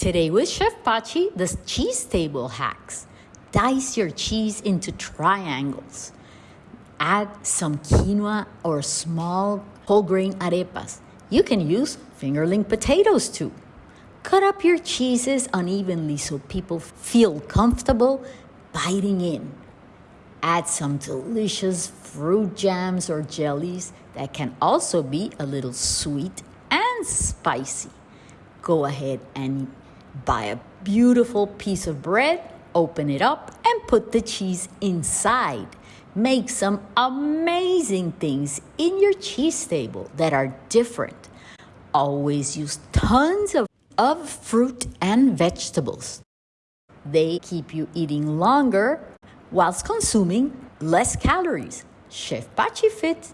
Today with Chef Pachi, the cheese table hacks. Dice your cheese into triangles. Add some quinoa or small whole grain arepas. You can use fingerling potatoes too. Cut up your cheeses unevenly so people feel comfortable biting in. Add some delicious fruit jams or jellies that can also be a little sweet and spicy. Go ahead and buy a beautiful piece of bread, open it up, and put the cheese inside. Make some amazing things in your cheese table that are different. Always use tons of, of fruit and vegetables. They keep you eating longer whilst consuming less calories. Chef Pachi Fit